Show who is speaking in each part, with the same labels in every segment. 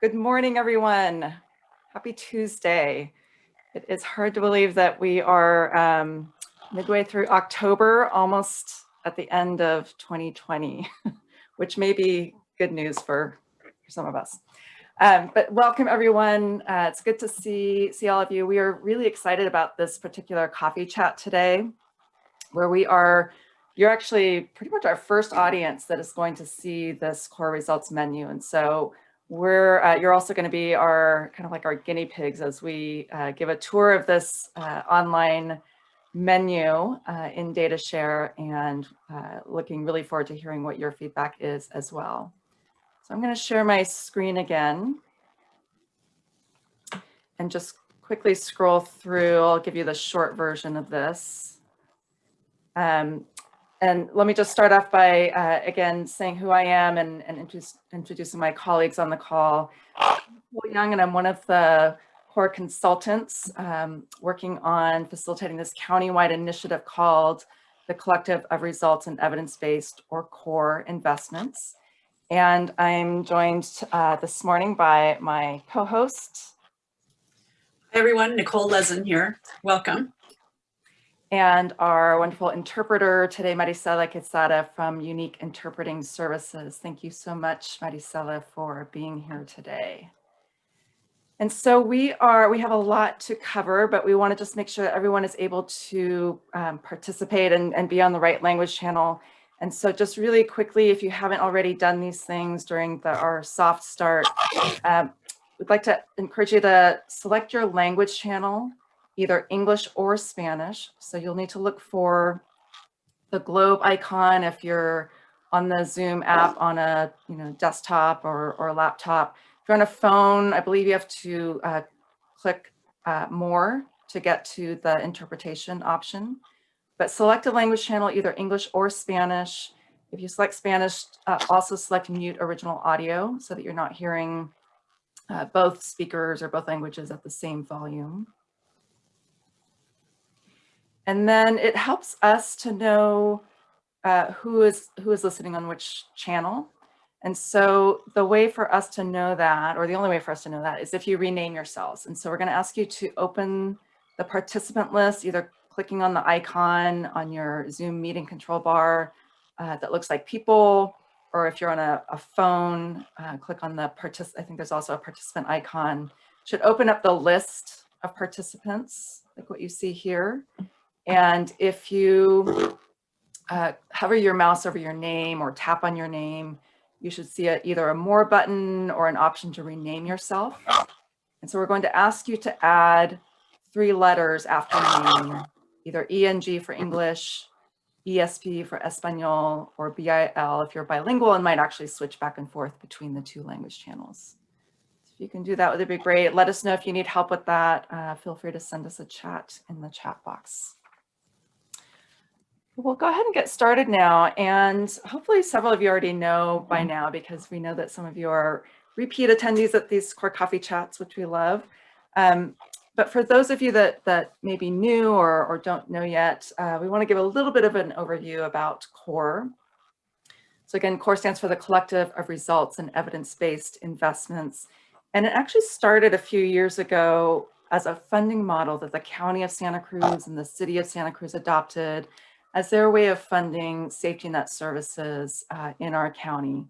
Speaker 1: Good morning, everyone. Happy Tuesday. It is hard to believe that we are um, midway through October, almost at the end of 2020, which may be good news for, for some of us. Um, but welcome everyone. Uh, it's good to see, see all of you. We are really excited about this particular coffee chat today, where we are, you're actually pretty much our first audience that is going to see this core results menu. And so we're, uh, you're also going to be our kind of like our guinea pigs as we uh, give a tour of this uh, online menu uh, in DataShare and uh, looking really forward to hearing what your feedback is as well. So I'm going to share my screen again and just quickly scroll through. I'll give you the short version of this. Um, and let me just start off by, uh, again, saying who I am and, and introduce, introducing my colleagues on the call. I'm Nicole Young, and I'm one of the core consultants um, working on facilitating this countywide initiative called the Collective of Results and Evidence-Based or CORE Investments. And I'm joined uh, this morning by my co-host.
Speaker 2: Hi everyone, Nicole Lezin here. Welcome
Speaker 1: and our wonderful interpreter today, Maricela Quesada from Unique Interpreting Services. Thank you so much, Maricela, for being here today. And so we are, we have a lot to cover, but we want to just make sure that everyone is able to um, participate and, and be on the right language channel. And so just really quickly, if you haven't already done these things during the, our soft start, um, we'd like to encourage you to select your language channel either English or Spanish. So you'll need to look for the globe icon if you're on the Zoom app on a you know desktop or, or laptop. If you're on a phone, I believe you have to uh, click uh, more to get to the interpretation option. But select a language channel, either English or Spanish. If you select Spanish, uh, also select mute original audio so that you're not hearing uh, both speakers or both languages at the same volume. And then it helps us to know uh, who is who is listening on which channel. And so the way for us to know that, or the only way for us to know that is if you rename yourselves. And so we're gonna ask you to open the participant list, either clicking on the icon on your Zoom meeting control bar uh, that looks like people, or if you're on a, a phone, uh, click on the participant, I think there's also a participant icon, should open up the list of participants, like what you see here. And if you uh, hover your mouse over your name or tap on your name, you should see a, either a more button or an option to rename yourself. And so we're going to ask you to add three letters after your name, either ENG for English, ESP for Espanol, or BIL if you're bilingual and might actually switch back and forth between the two language channels. So if you can do that, would be great. Let us know if you need help with that. Uh, feel free to send us a chat in the chat box. We'll go ahead and get started now. And hopefully several of you already know by now because we know that some of you are repeat attendees at these core coffee chats, which we love. Um, but for those of you that, that may be new or, or don't know yet, uh, we want to give a little bit of an overview about CORE. So again, CORE stands for the Collective of Results and Evidence-Based Investments. And it actually started a few years ago as a funding model that the County of Santa Cruz and the City of Santa Cruz adopted as their way of funding safety net services uh, in our county.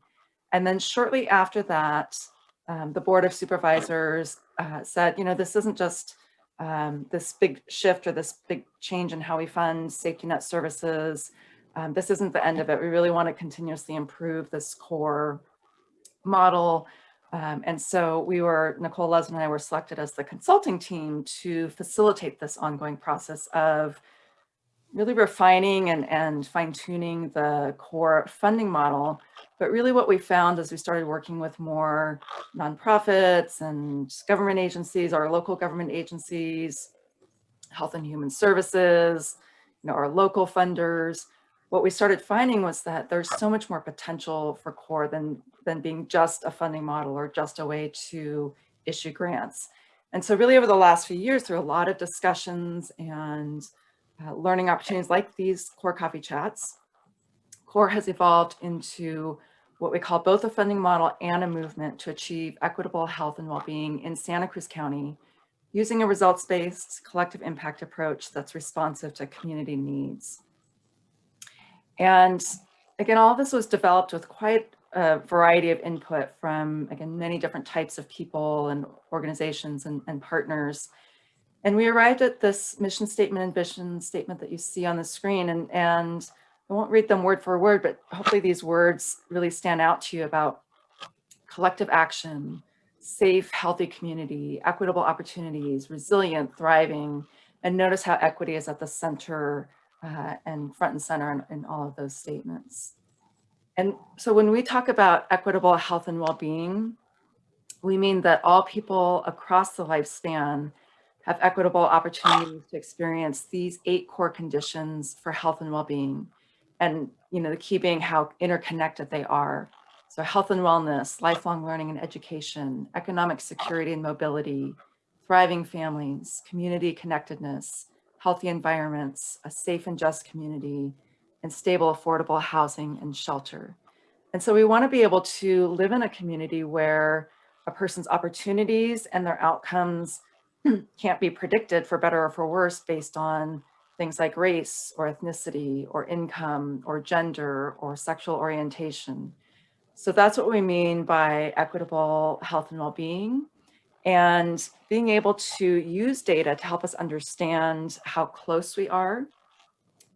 Speaker 1: And then shortly after that, um, the Board of Supervisors uh, said, you know, this isn't just um, this big shift or this big change in how we fund safety net services. Um, this isn't the end of it. We really want to continuously improve this core model. Um, and so we were, Nicole Lezin and I were selected as the consulting team to facilitate this ongoing process of really refining and, and fine tuning the core funding model. But really what we found as we started working with more nonprofits and government agencies, our local government agencies, health and human services, you know, our local funders, what we started finding was that there's so much more potential for core than, than being just a funding model or just a way to issue grants. And so really over the last few years, through a lot of discussions and uh, learning opportunities like these core coffee chats, core has evolved into what we call both a funding model and a movement to achieve equitable health and well-being in Santa Cruz County using a results-based collective impact approach that's responsive to community needs. And again, all this was developed with quite a variety of input from, again, many different types of people and organizations and, and partners. And we arrived at this mission statement and vision statement that you see on the screen. And, and I won't read them word for word, but hopefully these words really stand out to you about collective action, safe, healthy community, equitable opportunities, resilient, thriving, and notice how equity is at the center uh, and front and center in, in all of those statements. And so when we talk about equitable health and well-being, we mean that all people across the lifespan have equitable opportunities to experience these eight core conditions for health and well-being. And you know, the key being how interconnected they are. So health and wellness, lifelong learning and education, economic security and mobility, thriving families, community connectedness, healthy environments, a safe and just community, and stable, affordable housing and shelter. And so we want to be able to live in a community where a person's opportunities and their outcomes can't be predicted for better or for worse based on things like race or ethnicity or income or gender or sexual orientation. So that's what we mean by equitable health and well-being and being able to use data to help us understand how close we are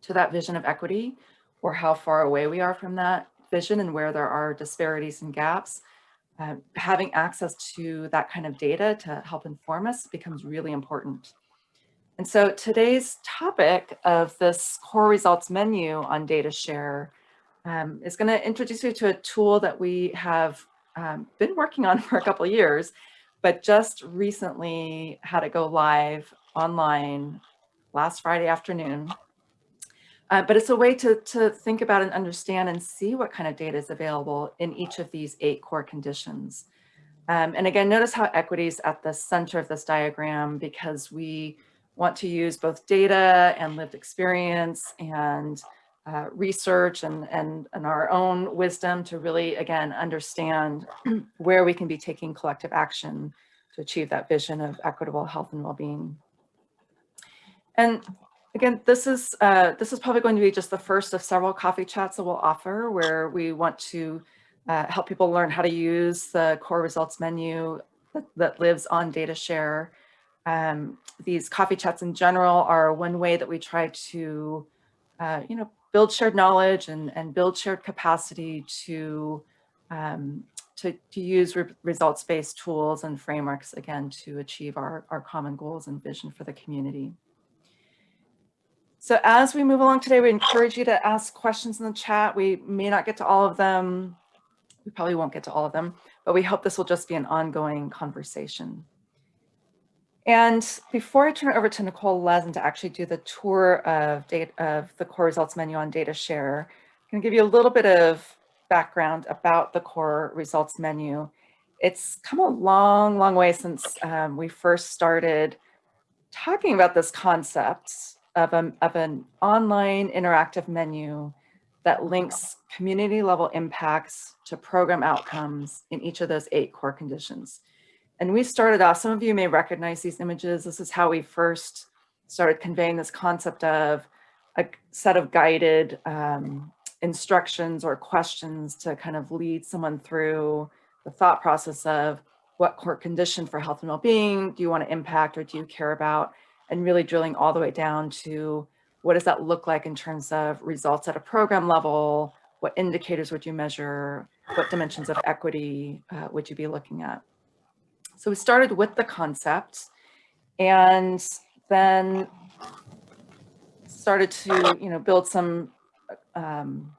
Speaker 1: to that vision of equity or how far away we are from that vision and where there are disparities and gaps. Uh, having access to that kind of data to help inform us becomes really important. And so today's topic of this core results menu on data share um, is going to introduce you to a tool that we have um, been working on for a couple years, but just recently had it go live online last Friday afternoon. Uh, but it's a way to, to think about and understand and see what kind of data is available in each of these eight core conditions. Um, and again, notice how equity is at the center of this diagram because we want to use both data and lived experience and uh, research and, and, and our own wisdom to really, again, understand where we can be taking collective action to achieve that vision of equitable health and well-being. And Again, this is uh, this is probably going to be just the first of several coffee chats that we'll offer where we want to uh, help people learn how to use the core results menu that, that lives on DataShare. Um, these coffee chats in general are one way that we try to, uh, you know, build shared knowledge and, and build shared capacity to, um, to, to use re results-based tools and frameworks, again, to achieve our, our common goals and vision for the community. So as we move along today, we encourage you to ask questions in the chat. We may not get to all of them. We probably won't get to all of them, but we hope this will just be an ongoing conversation. And before I turn it over to Nicole Lezin to actually do the tour of, data, of the core results menu on data share, I'm going to give you a little bit of background about the core results menu. It's come a long, long way since um, we first started talking about this concept of, a, of an online interactive menu that links community level impacts to program outcomes in each of those eight core conditions. And we started off, some of you may recognize these images. This is how we first started conveying this concept of a set of guided um, instructions or questions to kind of lead someone through the thought process of what core condition for health and well-being do you want to impact or do you care about? And really drilling all the way down to what does that look like in terms of results at a program level? What indicators would you measure? What dimensions of equity uh, would you be looking at? So we started with the concept and then started to you know, build some um,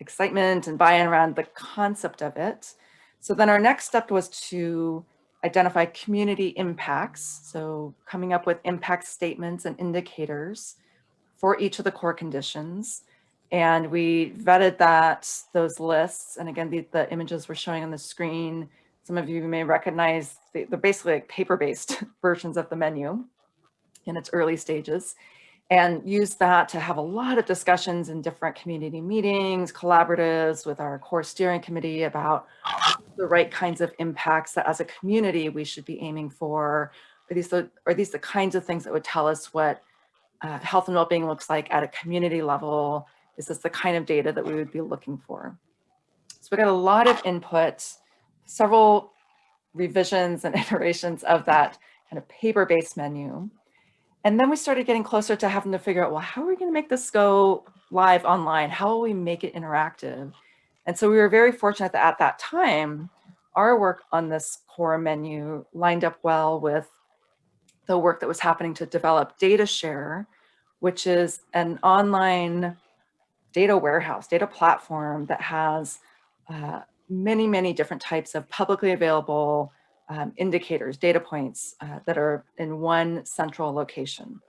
Speaker 1: excitement and buy-in around the concept of it. So then our next step was to identify community impacts. So coming up with impact statements and indicators for each of the core conditions. And we vetted that, those lists. And again, the, the images we're showing on the screen, some of you may recognize the, they're basically like paper-based versions of the menu in its early stages. And use that to have a lot of discussions in different community meetings, collaboratives with our core steering committee about the right kinds of impacts that as a community we should be aiming for. Are these the, are these the kinds of things that would tell us what uh, health and well-being looks like at a community level? Is this the kind of data that we would be looking for? So we got a lot of input, several revisions and iterations of that kind of paper-based menu. And then we started getting closer to having to figure out, well, how are we going to make this go live online? How will we make it interactive? And so we were very fortunate that at that time, our work on this core menu lined up well with the work that was happening to develop DataShare, which is an online data warehouse, data platform that has uh, many, many different types of publicly available um, indicators, data points uh, that are in one central location.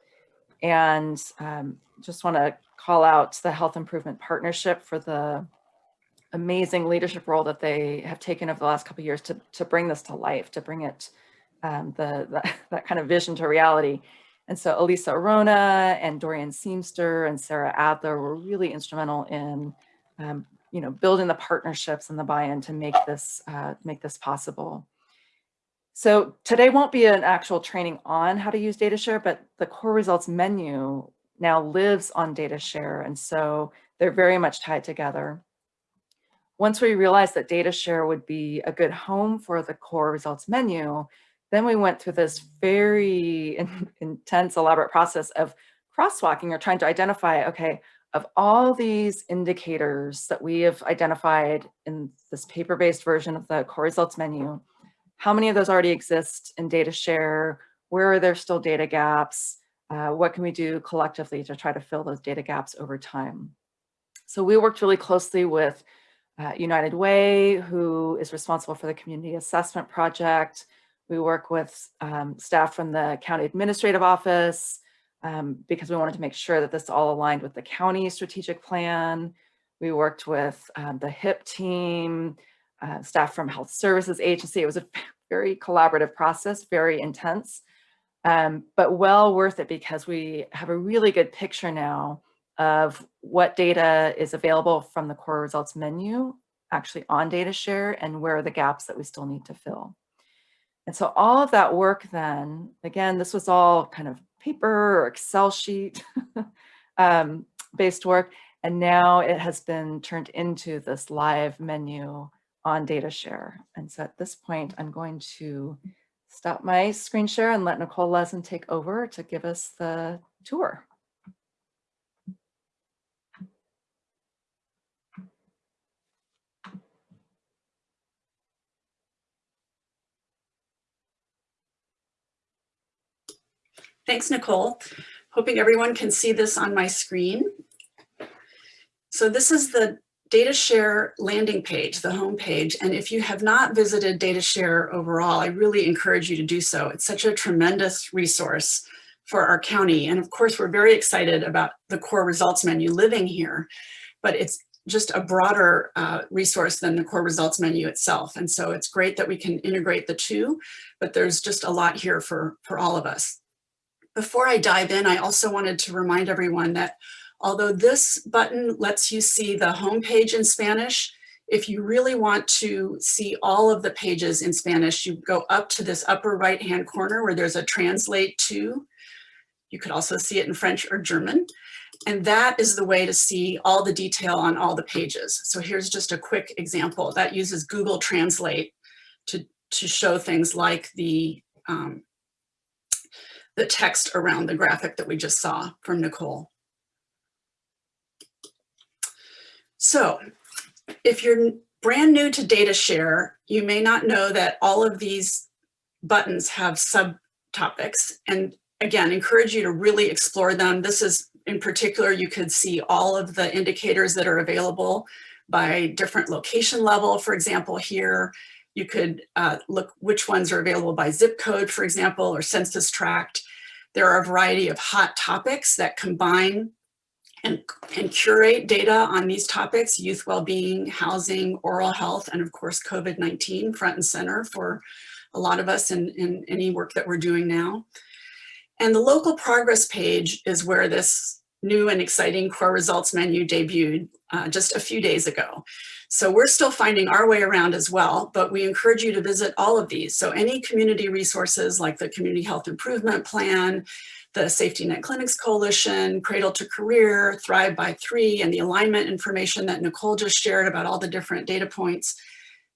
Speaker 1: And um, just want to call out the Health Improvement Partnership for the amazing leadership role that they have taken over the last couple years to, to bring this to life, to bring it, um, the, the, that kind of vision to reality. And so Elisa Arona and Dorian Seamster and Sarah Adler were really instrumental in, um, you know, building the partnerships and the buy-in to make this, uh, make this possible. So today won't be an actual training on how to use DataShare, but the core results menu now lives on DataShare. And so they're very much tied together. Once we realized that DataShare would be a good home for the core results menu, then we went through this very in, intense, elaborate process of crosswalking or trying to identify, okay, of all these indicators that we have identified in this paper-based version of the core results menu, how many of those already exist in data share? Where are there still data gaps? Uh, what can we do collectively to try to fill those data gaps over time? So we worked really closely with uh, United Way, who is responsible for the community assessment project. We work with um, staff from the county administrative office um, because we wanted to make sure that this all aligned with the county strategic plan. We worked with um, the HIP team, uh, staff from Health Services Agency. It was a very collaborative process, very intense, um, but well worth it because we have a really good picture now of what data is available from the core results menu actually on DataShare and where are the gaps that we still need to fill. And so all of that work then, again, this was all kind of paper or Excel sheet um, based work. And now it has been turned into this live menu on data share. And so at this point, I'm going to stop my screen share and let Nicole Lezin take over to give us the tour.
Speaker 2: Thanks, Nicole. Hoping everyone can see this on my screen. So this is the DataShare landing page, the home page. And if you have not visited DataShare overall, I really encourage you to do so. It's such a tremendous resource for our county. And of course, we're very excited about the core results menu living here, but it's just a broader uh, resource than the core results menu itself. And so it's great that we can integrate the two, but there's just a lot here for, for all of us. Before I dive in, I also wanted to remind everyone that although this button lets you see the home page in Spanish, if you really want to see all of the pages in Spanish, you go up to this upper right hand corner where there's a translate to. You could also see it in French or German. And that is the way to see all the detail on all the pages. So here's just a quick example that uses Google Translate to, to show things like the um, the text around the graphic that we just saw from Nicole. So if you're brand new to DataShare, you may not know that all of these buttons have subtopics. And again, encourage you to really explore them. This is in particular, you could see all of the indicators that are available by different location level. For example, here, you could uh, look which ones are available by zip code, for example, or census tract. There are a variety of hot topics that combine and, and curate data on these topics, youth well-being, housing, oral health, and of course, COVID-19 front and center for a lot of us in, in any work that we're doing now. And the local progress page is where this new and exciting core results menu debuted uh, just a few days ago. So we're still finding our way around as well, but we encourage you to visit all of these. So any community resources like the Community Health Improvement Plan, the Safety Net Clinics Coalition, Cradle to Career, Thrive by Three, and the alignment information that Nicole just shared about all the different data points.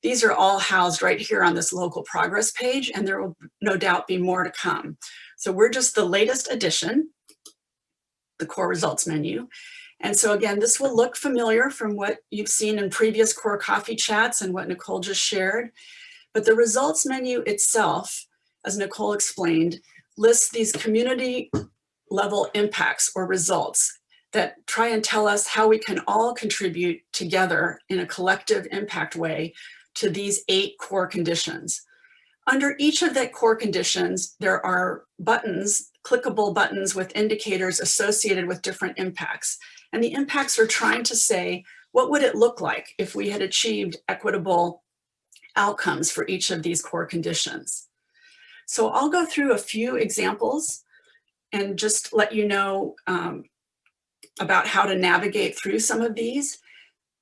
Speaker 2: These are all housed right here on this local progress page, and there will no doubt be more to come. So we're just the latest addition, the core results menu. And so again, this will look familiar from what you've seen in previous core coffee chats and what Nicole just shared. But the results menu itself, as Nicole explained, lists these community level impacts or results that try and tell us how we can all contribute together in a collective impact way to these eight core conditions. Under each of the core conditions, there are buttons, clickable buttons with indicators associated with different impacts. And the impacts are trying to say, what would it look like if we had achieved equitable outcomes for each of these core conditions? So I'll go through a few examples and just let you know um, about how to navigate through some of these.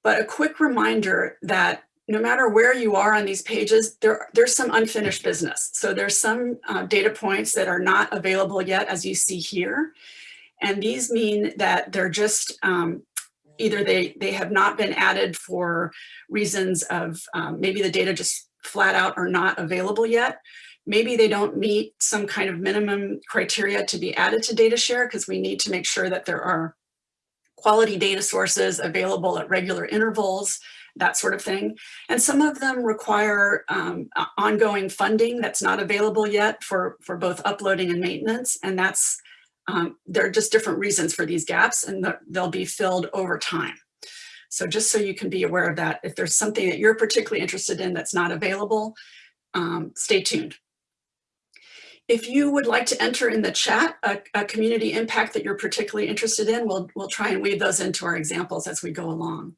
Speaker 2: But a quick reminder that no matter where you are on these pages, there, there's some unfinished business. So there's some uh, data points that are not available yet, as you see here. And these mean that they're just um, either they, they have not been added for reasons of um, maybe the data just flat out are not available yet. Maybe they don't meet some kind of minimum criteria to be added to data share because we need to make sure that there are quality data sources available at regular intervals that sort of thing. And some of them require um, ongoing funding that's not available yet for, for both uploading and maintenance. And that's, um, there are just different reasons for these gaps and they'll be filled over time. So just so you can be aware of that, if there's something that you're particularly interested in that's not available, um, stay tuned. If you would like to enter in the chat a, a, community impact that you're particularly interested in, we'll, we'll try and weave those into our examples as we go along.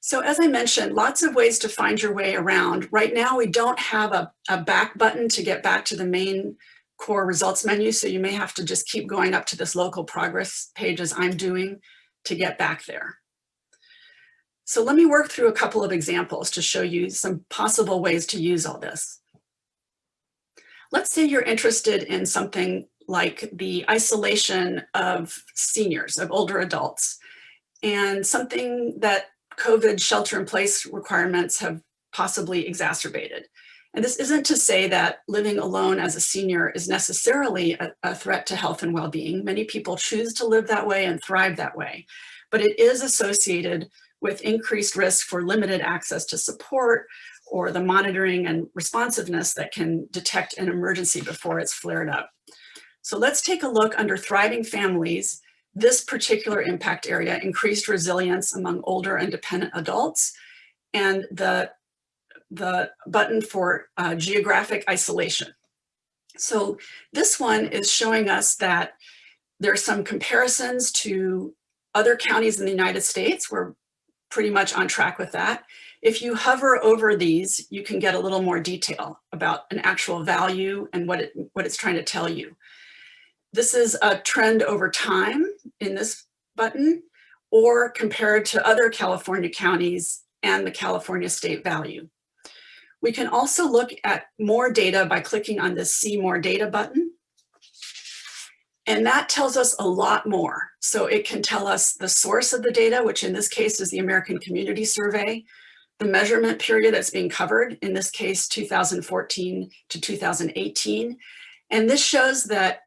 Speaker 2: So as I mentioned, lots of ways to find your way around. Right now, we don't have a, a back button to get back to the main core results menu. So you may have to just keep going up to this local progress page as I'm doing to get back there. So let me work through a couple of examples to show you some possible ways to use all this. Let's say you're interested in something like the isolation of seniors, of older adults, and something that COVID shelter in place requirements have possibly exacerbated. And this isn't to say that living alone as a senior is necessarily a, a threat to health and well-being. Many people choose to live that way and thrive that way, but it is associated with increased risk for limited access to support or the monitoring and responsiveness that can detect an emergency before it's flared up. So let's take a look under thriving families this particular impact area increased resilience among older and dependent adults and the, the button for uh, geographic isolation. So this one is showing us that there are some comparisons to other counties in the United States. We're pretty much on track with that. If you hover over these, you can get a little more detail about an actual value and what, it, what it's trying to tell you. This is a trend over time in this button or compared to other California counties and the California state value. We can also look at more data by clicking on the see more data button. And that tells us a lot more. So it can tell us the source of the data, which in this case is the American Community Survey, the measurement period that's being covered, in this case 2014 to 2018. And this shows that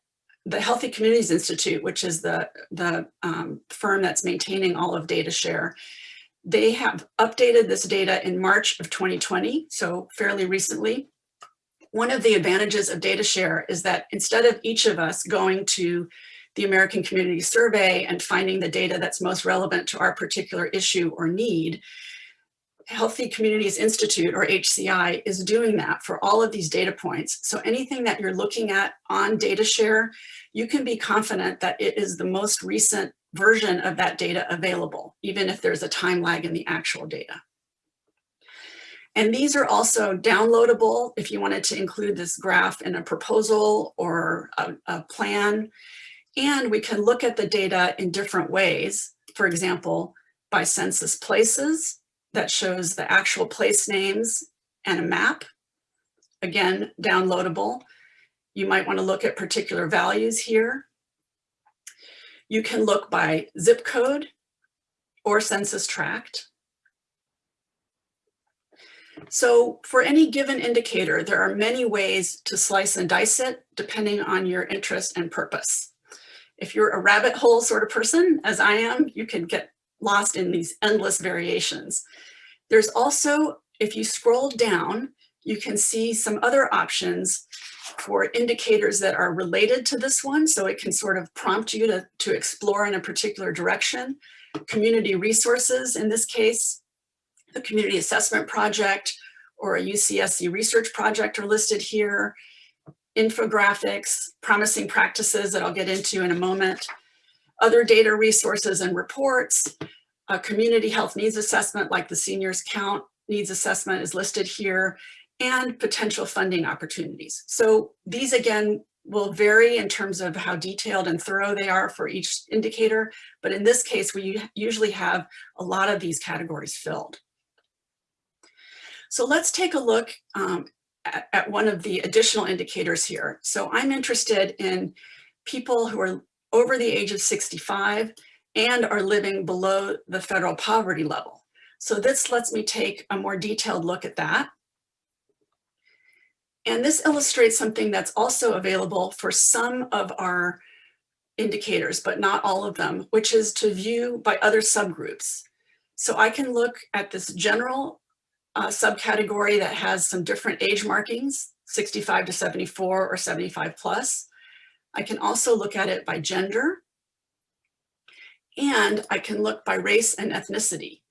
Speaker 2: the Healthy Communities Institute, which is the, the um, firm that's maintaining all of DataShare, they have updated this data in March of 2020, so fairly recently. One of the advantages of DataShare is that instead of each of us going to the American Community Survey and finding the data that's most relevant to our particular issue or need, Healthy Communities Institute or HCI is doing that for all of these data points. So anything that you're looking at on DataShare, you can be confident that it is the most recent version of that data available, even if there's a time lag in the actual data. And these are also downloadable if you wanted to include this graph in a proposal or a, a plan. And we can look at the data in different ways. For example, by census places that shows the actual place names and a map. Again, downloadable. You might want to look at particular values here. You can look by zip code or census tract. So for any given indicator, there are many ways to slice and dice it depending on your interest and purpose. If you're a rabbit hole sort of person, as I am, you can get lost in these endless variations. There's also, if you scroll down, you can see some other options for indicators that are related to this one. So it can sort of prompt you to, to explore in a particular direction. Community resources, in this case, the Community Assessment Project or a UCSC research project are listed here. Infographics, promising practices that I'll get into in a moment. Other data resources and reports, a community health needs assessment like the seniors count needs assessment is listed here and potential funding opportunities. So these again will vary in terms of how detailed and thorough they are for each indicator. But in this case, we usually have a lot of these categories filled. So let's take a look um, at, at one of the additional indicators here. So I'm interested in people who are over the age of 65 and are living below the federal poverty level. So this lets me take a more detailed look at that. And this illustrates something that's also available for some of our indicators, but not all of them, which is to view by other subgroups. So I can look at this general uh, subcategory that has some different age markings, 65 to 74 or 75 plus. I can also look at it by gender. And I can look by race and ethnicity.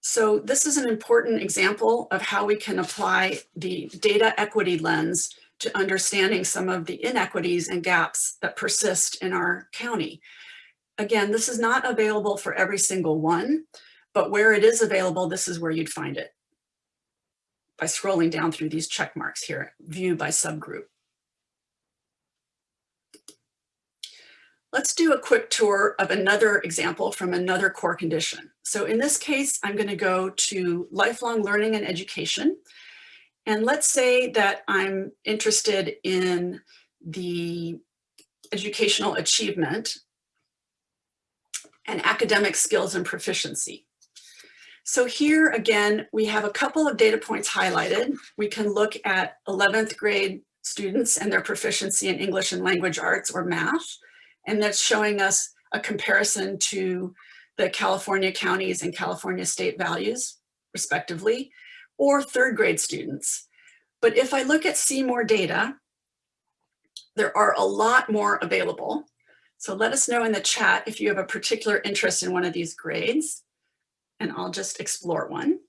Speaker 2: So this is an important example of how we can apply the data equity lens to understanding some of the inequities and gaps that persist in our county. Again, this is not available for every single one, but where it is available, this is where you'd find it by scrolling down through these check marks here, view by subgroup. Let's do a quick tour of another example from another core condition. So in this case, I'm going to go to lifelong learning and education. And let's say that I'm interested in the educational achievement and academic skills and proficiency. So here again, we have a couple of data points highlighted. We can look at 11th grade students and their proficiency in English and language arts or math. And that's showing us a comparison to the California counties and California state values, respectively, or third grade students. But if I look at see more data, there are a lot more available. So let us know in the chat if you have a particular interest in one of these grades, and I'll just explore one.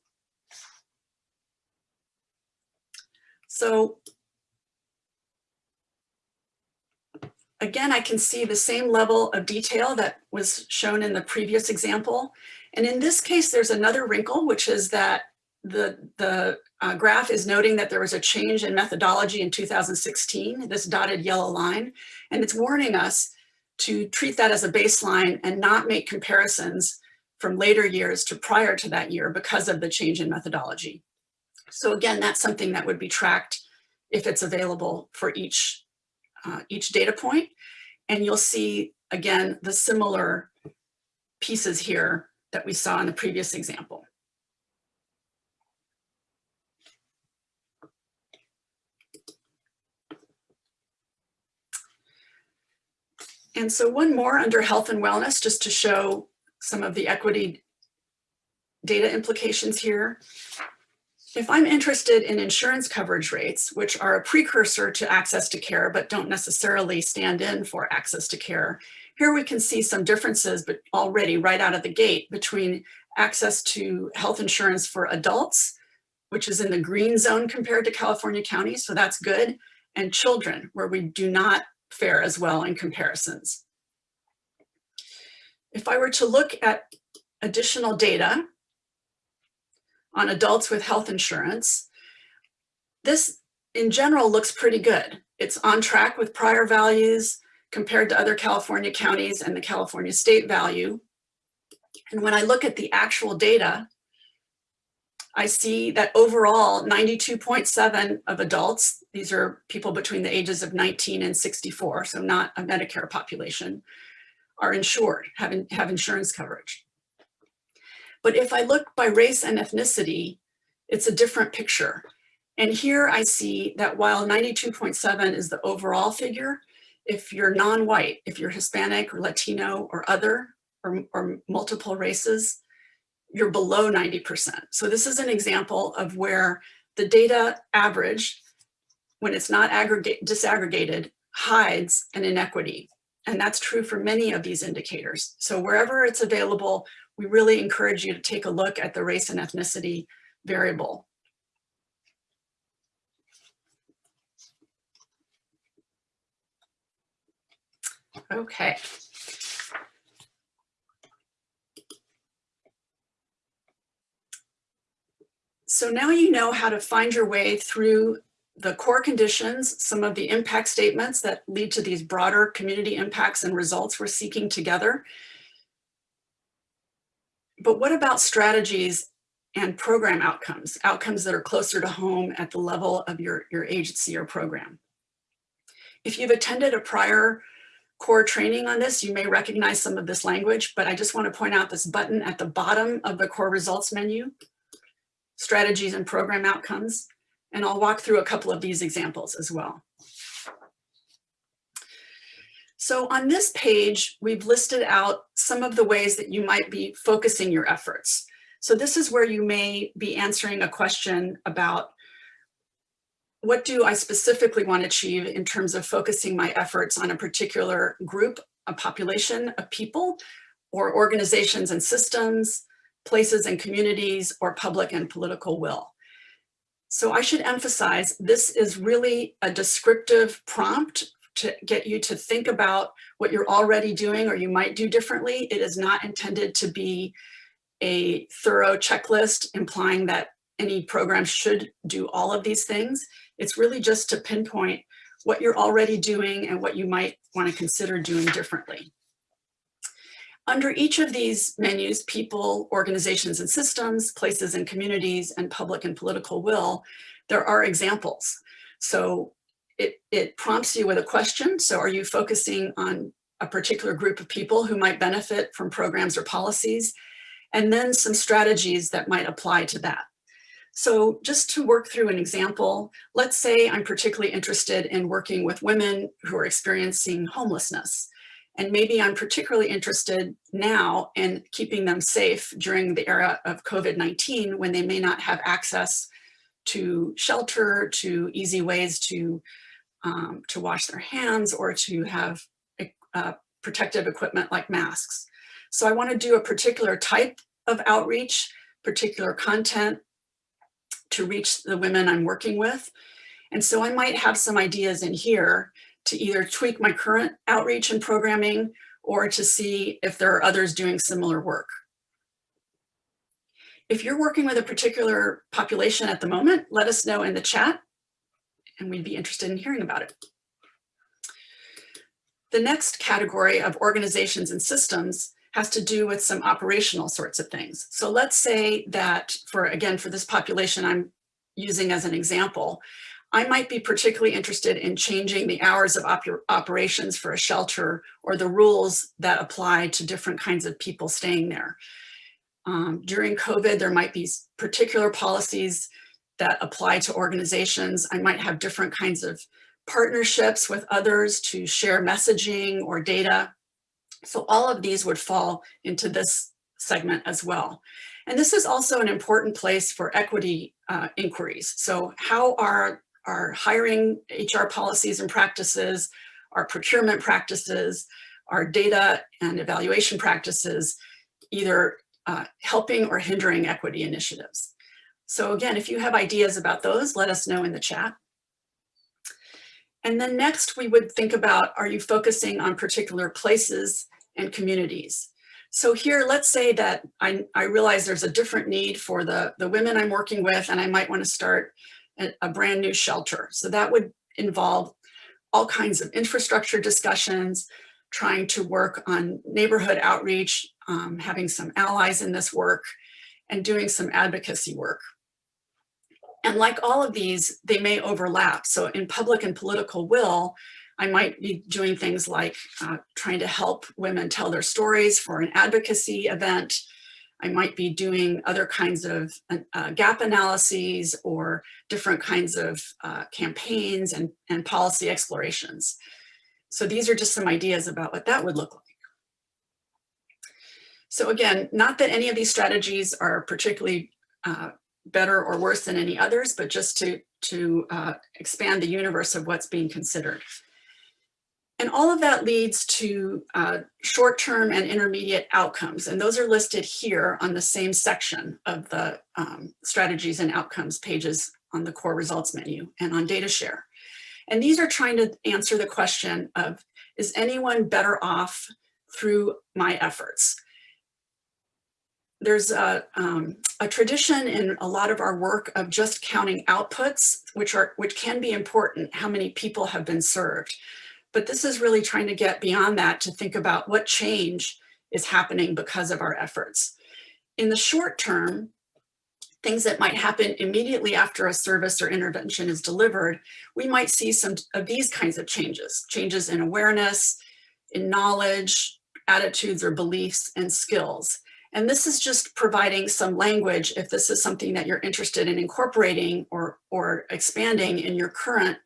Speaker 2: So Again, I can see the same level of detail that was shown in the previous example. And in this case, there's another wrinkle, which is that the, the uh, graph is noting that there was a change in methodology in 2016, this dotted yellow line, and it's warning us to treat that as a baseline and not make comparisons from later years to prior to that year because of the change in methodology. So again, that's something that would be tracked if it's available for each uh, each data point, and you'll see, again, the similar pieces here that we saw in the previous example. And so one more under health and wellness, just to show some of the equity data implications here. If I'm interested in insurance coverage rates, which are a precursor to access to care, but don't necessarily stand in for access to care, here we can see some differences but already right out of the gate between access to health insurance for adults, which is in the green zone compared to California counties, so that's good, and children, where we do not fare as well in comparisons. If I were to look at additional data, on adults with health insurance, this in general looks pretty good. It's on track with prior values compared to other California counties and the California state value. And when I look at the actual data, I see that overall 92.7 of adults, these are people between the ages of 19 and 64, so not a Medicare population, are insured, have, in, have insurance coverage. But if I look by race and ethnicity, it's a different picture. And here I see that while 92.7 is the overall figure, if you're non-white, if you're Hispanic or Latino or other or, or multiple races, you're below 90%. So this is an example of where the data average, when it's not aggregate, disaggregated, hides an inequity. And that's true for many of these indicators. So wherever it's available, we really encourage you to take a look at the race and ethnicity variable. Okay. So now you know how to find your way through the core conditions, some of the impact statements that lead to these broader community impacts and results we're seeking together. But what about strategies and program outcomes, outcomes that are closer to home at the level of your, your agency or program? If you've attended a prior core training on this, you may recognize some of this language, but I just want to point out this button at the bottom of the core results menu, strategies and program outcomes. And I'll walk through a couple of these examples as well. So on this page, we've listed out some of the ways that you might be focusing your efforts. So this is where you may be answering a question about what do I specifically want to achieve in terms of focusing my efforts on a particular group, a population of people, or organizations and systems, places and communities, or public and political will. So I should emphasize this is really a descriptive prompt to get you to think about what you're already doing or you might do differently. It is not intended to be a thorough checklist implying that any program should do all of these things. It's really just to pinpoint what you're already doing and what you might want to consider doing differently. Under each of these menus, people, organizations and systems, places and communities, and public and political will, there are examples. So it, it prompts you with a question. So are you focusing on a particular group of people who might benefit from programs or policies? And then some strategies that might apply to that. So just to work through an example, let's say I'm particularly interested in working with women who are experiencing homelessness. And maybe I'm particularly interested now in keeping them safe during the era of COVID-19 when they may not have access to shelter, to easy ways to, um, to wash their hands or to have uh, protective equipment like masks. So I want to do a particular type of outreach, particular content, to reach the women I'm working with. And so I might have some ideas in here to either tweak my current outreach and programming or to see if there are others doing similar work. If you're working with a particular population at the moment, let us know in the chat and we'd be interested in hearing about it. The next category of organizations and systems has to do with some operational sorts of things. So let's say that for, again, for this population I'm using as an example, I might be particularly interested in changing the hours of op operations for a shelter or the rules that apply to different kinds of people staying there. Um, during COVID, there might be particular policies that apply to organizations. I might have different kinds of partnerships with others to share messaging or data. So all of these would fall into this segment as well. And this is also an important place for equity uh, inquiries. So how are our hiring HR policies and practices, our procurement practices, our data and evaluation practices, either uh, helping or hindering equity initiatives. So again, if you have ideas about those, let us know in the chat. And then next we would think about, are you focusing on particular places and communities? So here, let's say that I, I realize there's a different need for the, the women I'm working with, and I might want to start a, a brand new shelter. So that would involve all kinds of infrastructure discussions, trying to work on neighborhood outreach, um, having some allies in this work, and doing some advocacy work. And like all of these, they may overlap. So in public and political will, I might be doing things like uh, trying to help women tell their stories for an advocacy event. I might be doing other kinds of uh, gap analyses or different kinds of uh, campaigns and, and policy explorations. So these are just some ideas about what that would look like. So again, not that any of these strategies are particularly uh, better or worse than any others, but just to, to uh, expand the universe of what's being considered. And all of that leads to uh, short-term and intermediate outcomes. And those are listed here on the same section of the um, strategies and outcomes pages on the core results menu and on data share. And these are trying to answer the question of, is anyone better off through my efforts? There's a, um, a tradition in a lot of our work of just counting outputs, which are which can be important, how many people have been served. But this is really trying to get beyond that to think about what change is happening because of our efforts. In the short term, things that might happen immediately after a service or intervention is delivered, we might see some of these kinds of changes, changes in awareness, in knowledge, attitudes or beliefs, and skills. And this is just providing some language if this is something that you're interested in incorporating or, or expanding in your current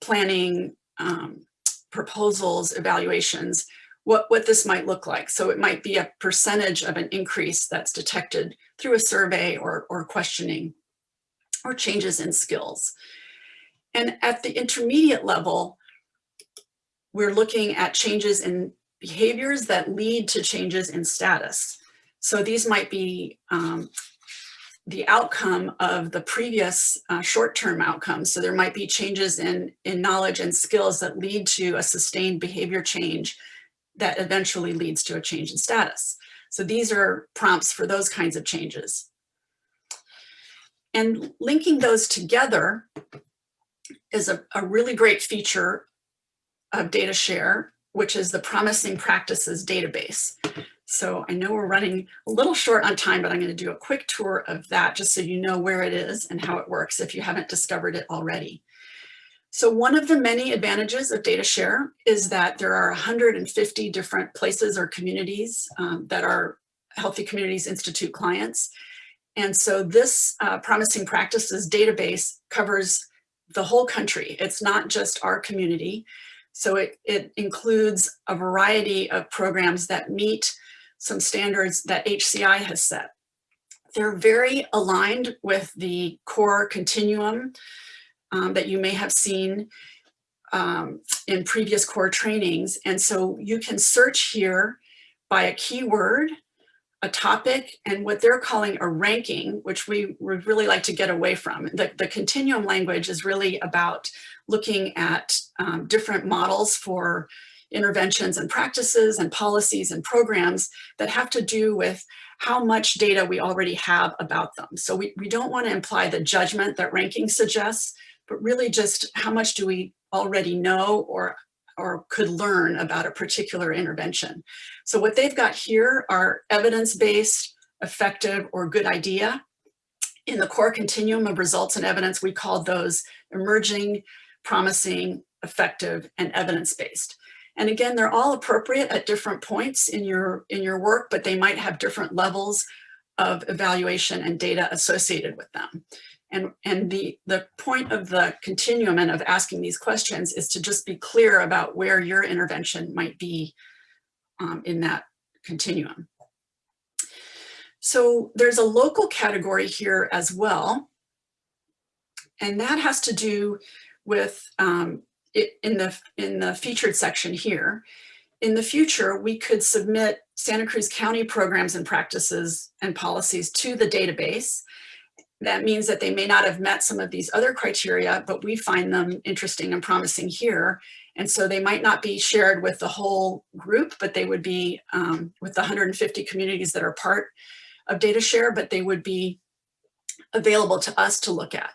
Speaker 2: planning um, proposals, evaluations, what, what this might look like. So it might be a percentage of an increase that's detected through a survey or, or questioning or changes in skills. And at the intermediate level, we're looking at changes in behaviors that lead to changes in status. So these might be um, the outcome of the previous uh, short-term outcomes. So there might be changes in, in knowledge and skills that lead to a sustained behavior change that eventually leads to a change in status. So these are prompts for those kinds of changes. And linking those together is a, a really great feature of data share, which is the promising practices database. So I know we're running a little short on time, but I'm going to do a quick tour of that just so you know where it is and how it works if you haven't discovered it already. So one of the many advantages of data share is that there are 150 different places or communities um, that are Healthy Communities Institute clients. And so this uh, Promising Practices database covers the whole country. It's not just our community. So it, it includes a variety of programs that meet some standards that HCI has set. They're very aligned with the core continuum um, that you may have seen um, in previous core trainings. And so you can search here by a keyword, a topic, and what they're calling a ranking, which we would really like to get away from. The, the continuum language is really about looking at um, different models for interventions and practices and policies and programs that have to do with how much data we already have about them. So we, we don't want to imply the judgment that ranking suggests, but really just how much do we already know or, or could learn about a particular intervention. So what they've got here are evidence-based, effective, or good idea. In the core continuum of results and evidence, we called those emerging, promising, effective, and evidence-based. And again, they're all appropriate at different points in your, in your work, but they might have different levels of evaluation and data associated with them. And, and the, the point of the continuum and of asking these questions is to just be clear about where your intervention might be um, in that continuum. So there's a local category here as well. And that has to do with um, in the in the featured section here. In the future, we could submit Santa Cruz County programs and practices and policies to the database. that means that they may not have met some of these other criteria, but we find them interesting and promising here. And so they might not be shared with the whole group, but they would be um, with the 150 communities that are part of DataShare, but they would be available to us to look at.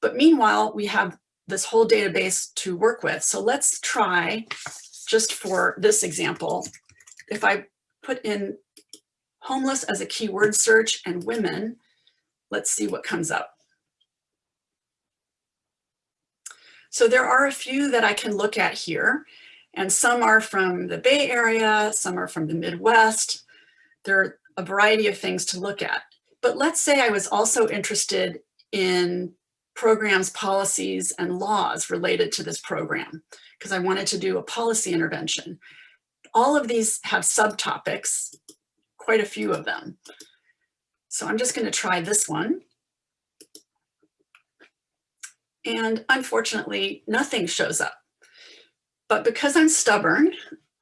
Speaker 2: But meanwhile, we have this whole database to work with. So let's try, just for this example, if I put in homeless as a keyword search and women, let's see what comes up. So there are a few that I can look at here, and some are from the Bay Area, some are from the Midwest. There are a variety of things to look at. But let's say I was also interested in programs, policies, and laws related to this program, because I wanted to do a policy intervention. All of these have subtopics, quite a few of them. So I'm just going to try this one. And unfortunately, nothing shows up. But because I'm stubborn,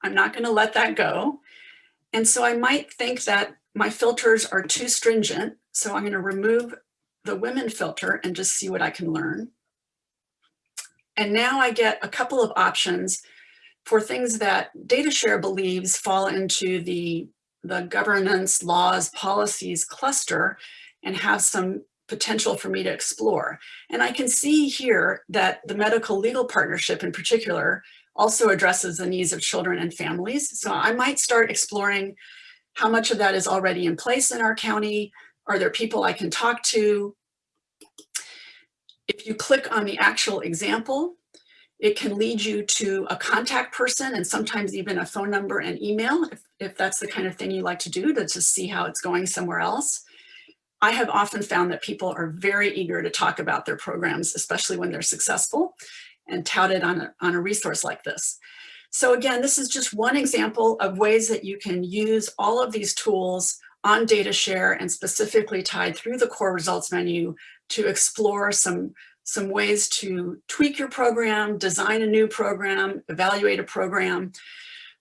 Speaker 2: I'm not going to let that go. And so I might think that my filters are too stringent. So I'm going to remove the women filter and just see what I can learn. And now I get a couple of options for things that DataShare believes fall into the, the governance, laws, policies cluster and have some potential for me to explore. And I can see here that the medical legal partnership in particular also addresses the needs of children and families. So I might start exploring how much of that is already in place in our county. Are there people I can talk to? If you click on the actual example, it can lead you to a contact person and sometimes even a phone number and email if, if that's the kind of thing you like to do to just see how it's going somewhere else. I have often found that people are very eager to talk about their programs, especially when they're successful and touted on a, on a resource like this. So again, this is just one example of ways that you can use all of these tools on data share and specifically tied through the core results menu to explore some, some ways to tweak your program, design a new program, evaluate a program,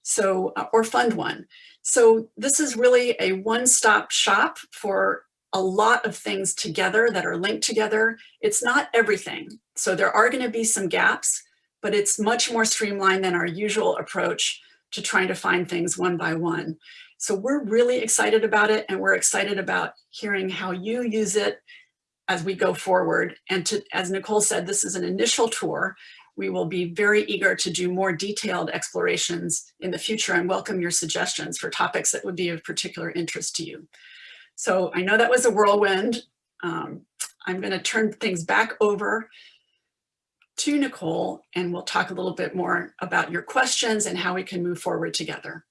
Speaker 2: so uh, or fund one. So this is really a one-stop shop for a lot of things together that are linked together. It's not everything. So there are going to be some gaps, but it's much more streamlined than our usual approach to trying to find things one by one. So we're really excited about it and we're excited about hearing how you use it as we go forward. And to, as Nicole said, this is an initial tour. We will be very eager to do more detailed explorations in the future and welcome your suggestions for topics that would be of particular interest to you. So I know that was a whirlwind. Um, I'm going to turn things back over to Nicole and we'll talk a little bit more about your questions and how we can move forward together.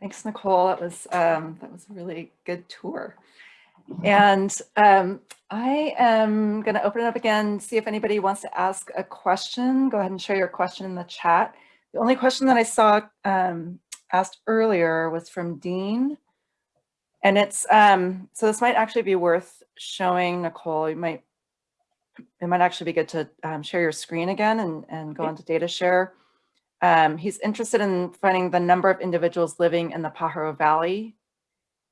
Speaker 1: Thanks, Nicole. That was um, that was a really good tour. And um, I am going to open it up again, see if anybody wants to ask a question. Go ahead and share your question in the chat. The only question that I saw um, asked earlier was from Dean. And it's, um, so this might actually be worth showing Nicole. You might, it might actually be good to um, share your screen again and, and go into data share. Um, he's interested in finding the number of individuals living in the Pajaro Valley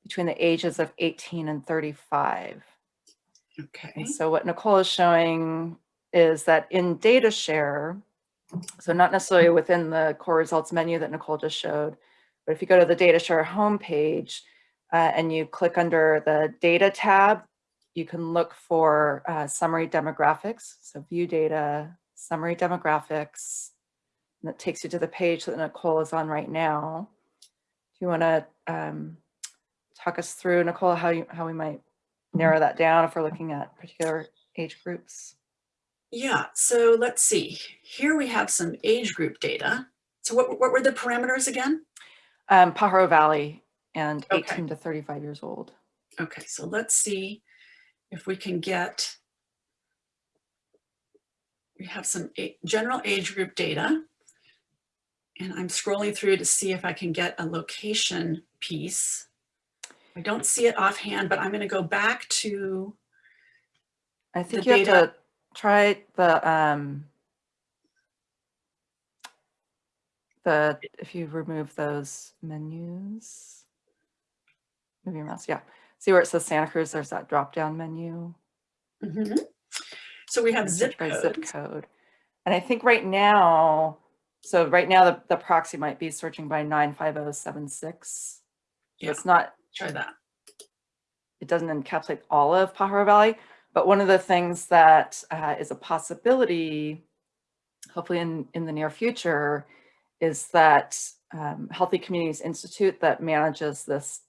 Speaker 1: between the ages of 18 and 35.
Speaker 2: Okay.
Speaker 1: And so what Nicole is showing is that in data share, so not necessarily within the core results menu that Nicole just showed, but if you go to the data share homepage uh, and you click under the data tab, you can look for uh, summary demographics. So view data, summary demographics, and that takes you to the page that Nicole is on right now. Do you want to um, talk us through, Nicole, how you how we might narrow that down if we're looking at particular age groups?
Speaker 2: Yeah, so let's see. Here we have some age group data. So what, what were the parameters again?
Speaker 1: Um, Pajaro Valley and
Speaker 2: Okay.
Speaker 1: 18 to 35 years old.
Speaker 2: Okay, so let's see if we can get, we have some general age group data. And I'm scrolling through to see if I can get a location piece. I don't see it offhand, but I'm going to go back to,
Speaker 1: I think you have to try the um, the if you remove those menus. move your mouse, yeah. See where it says Santa Cruz, there's that drop-down menu.
Speaker 2: Mhm. So we have zip
Speaker 1: by zip code. And I think right now, so right now the, the proxy might be searching by 95076.
Speaker 2: Yeah.
Speaker 1: It's not,
Speaker 2: Try that.
Speaker 1: it doesn't encapsulate all of Pajaro Valley, but one of the things that uh, is a possibility, hopefully in, in the near future, is that um, Healthy Communities Institute that manages this,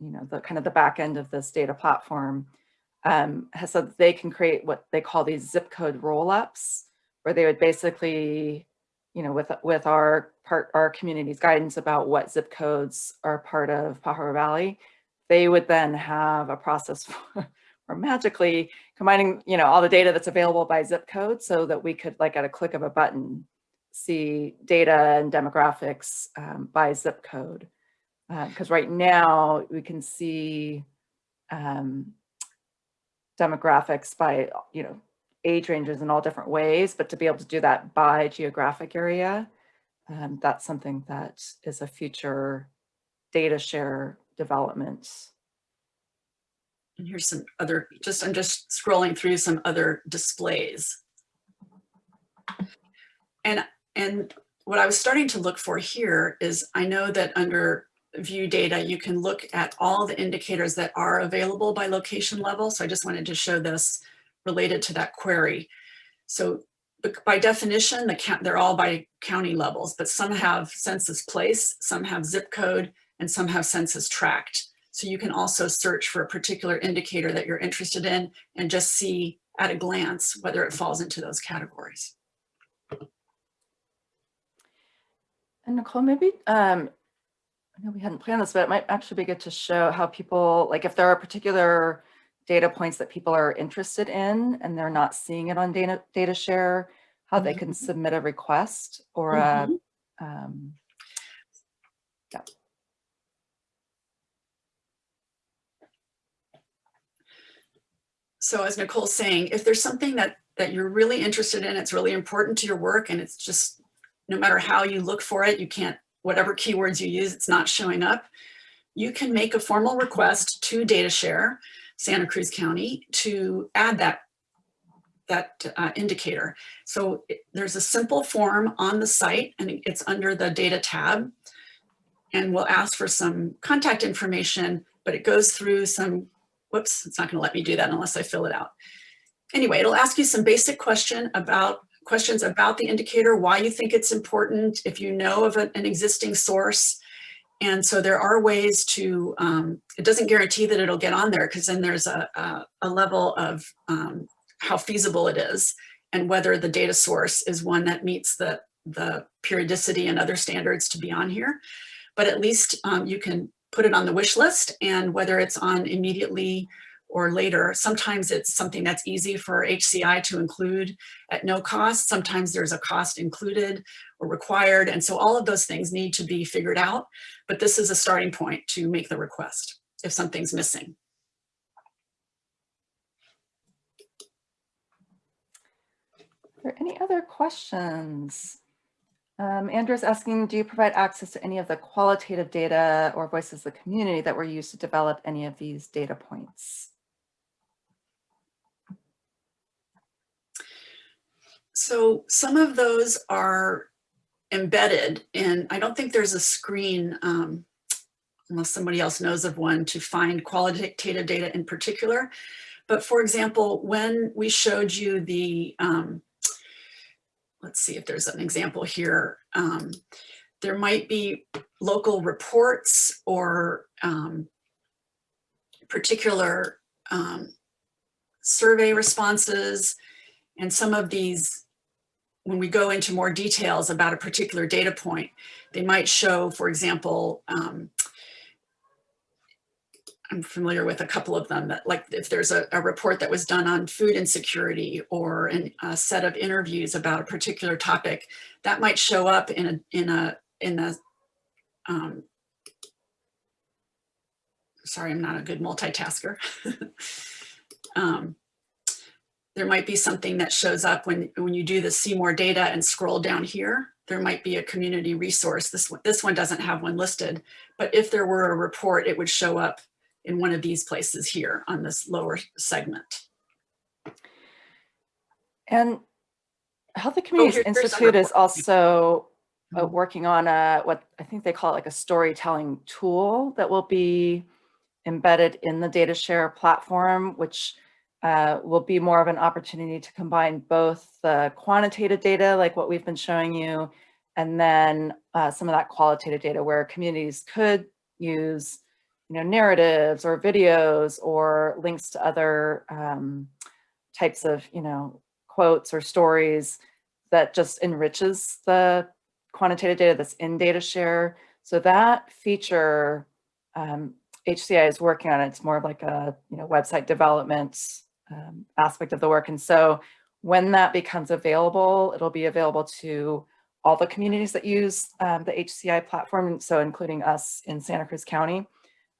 Speaker 1: you know, the kind of the back end of this data platform um, has said that they can create what they call these zip code roll-ups, where they would basically, you know, with with our part our community's guidance about what zip codes are part of Pajaro Valley, they would then have a process for, for magically combining, you know, all the data that's available by zip code so that we could like at a click of a button see data and demographics um, by zip code. Because right now we can see um, demographics by, you know, age ranges in all different ways, but to be able to do that by geographic area, um, that's something that is a future data share development.
Speaker 2: And here's some other, just, I'm just scrolling through some other displays. And, and what I was starting to look for here is I know that under view data, you can look at all the indicators that are available by location level. So I just wanted to show this related to that query. So by definition, the they're all by county levels, but some have census place, some have zip code, and some have census tract. So you can also search for a particular indicator that you're interested in and just see at a glance whether it falls into those categories.
Speaker 1: And Nicole, maybe, um, I know we hadn't planned this, but it might actually be good to show how people, like if there are particular data points that people are interested in and they're not seeing it on data, data share, how they can
Speaker 2: Mhm.
Speaker 1: submit a request or a,
Speaker 2: Mhm.
Speaker 1: um,
Speaker 2: So as Nicole's saying, if there's something that, that you're really interested in, it's really important to your work and it's just, no matter how you look for it, you can't, whatever keywords you use, it's not showing up. You can make a formal request to DataShare, Santa Cruz County, to add that, that uh, indicator. So it- there's a simple form on the site and it's under the data tab. And we'll ask for some contact information, but it goes through some whoops, it's not gonna let me do that unless I fill it out. Anyway, it'll ask you some basic question about questions about the indicator, why you think it's important, if you know of an, an existing source. And so there are ways to, um, it doesn't guarantee that it'll get on there because then there's a, a, a level of um, how feasible it is and whether the data source is one that meets the, the periodicity and other standards to be on here. But at least um, you can put it on the wish list and whether it's on immediately or later, sometimes it's something that's easy for HCI to include at no cost. Sometimes there's a cost included or required. And so all of those things need to be figured out. But this is a starting point to make the request if something's missing.
Speaker 1: Are there any other questions? Um, Andrew's asking, do you provide access to any of the qualitative data or voices of the community that were used to develop any of these data points?
Speaker 2: So some of those are embedded and I don't think there's a screen, um, unless somebody else knows of one, to find qualitative data in particular. But for example, when we showed you the, um, let's see if there's an example here. Um, there might be local reports or um, particular um, survey responses. And some of these, when we go into more details about a particular data point, they might show, for example, um, I'm familiar with a couple of them that like if there's a, a report that was done on food insecurity or an, a set of interviews about a particular topic, that might show up in a, in a, in a, um, sorry, I'm not a good multitasker. um, there might be something that shows up when, when you do the see more data and scroll down here, there might be a community resource. This one, this one doesn't have one listed, but if there were a report, it would show up in one of these places here on this lower segment.
Speaker 1: And Healthy Communities
Speaker 2: here- here's our
Speaker 1: Institute is also uh,
Speaker 2: Mhm.
Speaker 1: working on a, what I think they call it like a storytelling tool that will be embedded in the data share platform, which uh, will be more of an opportunity to combine both the quantitative data, like what we've been showing you, and then uh, some of that qualitative data where communities could use, you know, narratives or videos or links to other um, types of, you know, quotes or stories that just enriches the quantitative data that's in data share. So that feature, um, HCI is working on it. It's more of like a, you know, website development um, aspect of the work. And so when that becomes available, it'll be available to all the communities that use um, the HCI platform. So including us in Santa Cruz County.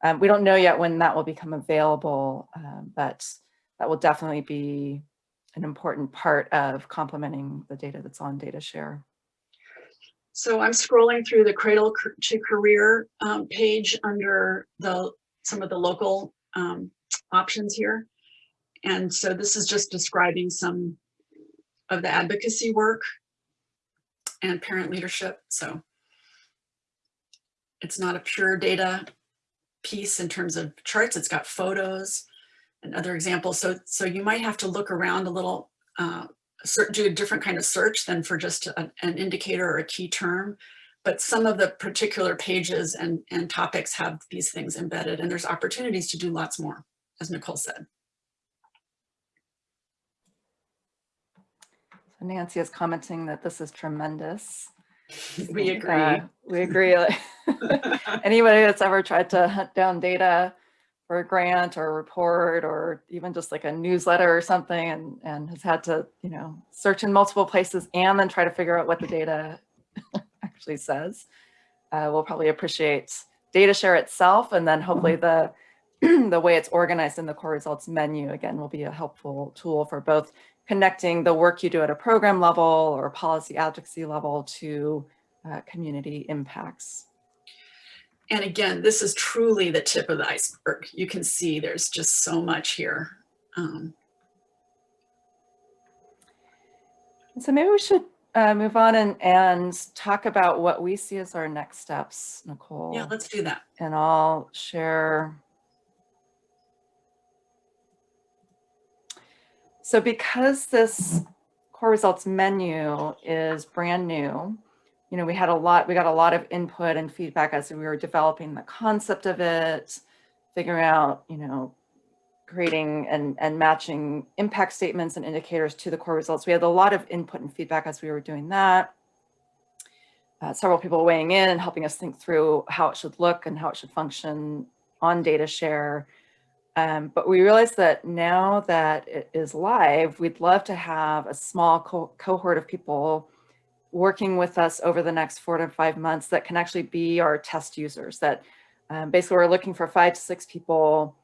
Speaker 1: Um, we don't know yet when that will become available, um, but that will definitely be an important part of complementing the data that's on data share.
Speaker 2: So I'm scrolling through the Cradle to Career um, page under the, some of the local um, options here. And so this is just describing some of the advocacy work and parent leadership. So it's not a pure data piece in terms of charts. It's got photos and other examples. So, so you might have to look around a little, uh, do a different kind of search than for just a- an indicator or a key term. But some of the particular pages and, and topics have these things embedded and there's opportunities to do lots more, as Nicole said.
Speaker 1: So Nancy is commenting that this is tremendous.
Speaker 2: We
Speaker 1: Uh,
Speaker 2: agree.
Speaker 1: we agree. Anybody that's ever tried to hunt down data for a grant or a report or even just like a newsletter or something and, and has had to, you know, search in multiple places and then try to figure out what the data actually says, uh, will probably appreciate data share itself and then hopefully the the way it's organized in the core results menu again will be a helpful tool for both connecting the work you do at a program level or policy advocacy level to uh, community impacts.
Speaker 2: And again, this is truly the tip of the iceberg. You can see there's just so much here. Um,
Speaker 1: So maybe we should uh, move on and, and talk about what we see as our next steps, Nicole.
Speaker 2: yeah, let's do that.
Speaker 1: and I'll share. So because this core results menu is brand new, you know, we had a lot, we got a lot of input and feedback as we were developing the concept of it, figuring out, you know, creating and, and matching impact statements and indicators to the core results. We had a lot of input and feedback as we were doing that uh, several people weighing in and helping us think through how it should look and how it should function on data share. Um, but we realized that now that it is live, we'd love to have a small co cohort of people working with us over the next four to five months that can actually be our test users that um, basically we're looking for five to six people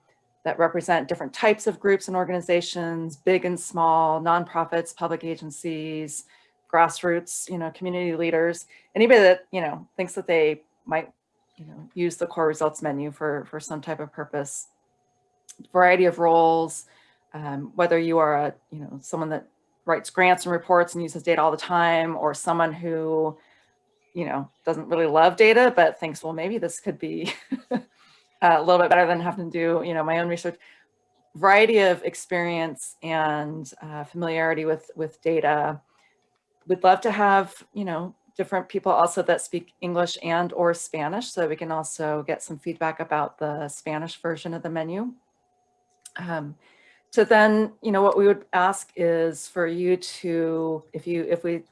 Speaker 1: that represent different types of groups and organizations, big and small, nonprofits, public agencies, grassroots, you know, community leaders, anybody that, you know, thinks that they might, you know, use the core results menu for, for some type of purpose. Variety of roles, um, whether you are a, you know, someone that writes grants and reports and uses data all the time, or someone who, you know, doesn't really love data, but thinks, well, maybe this could be a little bit better than having to do, you know, my own research. Variety of experience and uh, familiarity with, with data we'd love to have, you know, different people also that speak English and or Spanish so we can also get some feedback about the Spanish version of the menu. Um, so then, you know, what we would ask is for you to, if you, if we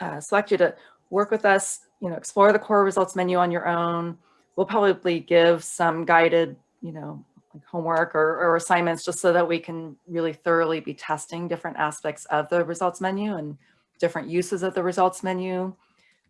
Speaker 1: uh, select you to work with us, you know, explore the core results menu on your own. We'll probably give some guided, you know, like homework or, or assignments just so that we can really thoroughly be testing different aspects of the results menu and different uses of the results menu.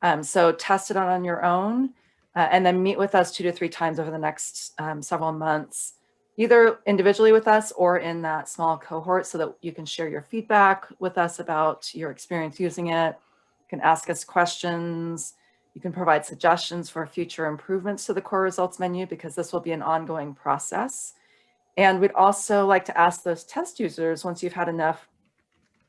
Speaker 1: Um, so test it out on your own uh, and then meet with us two to three times over the next um, several months, either individually with us or in that small cohort so that you can share your feedback with us about your experience using it. You can ask us questions. You can provide suggestions for future improvements to the core results menu because this will be an ongoing process. And we'd also like to ask those test users, once you've had enough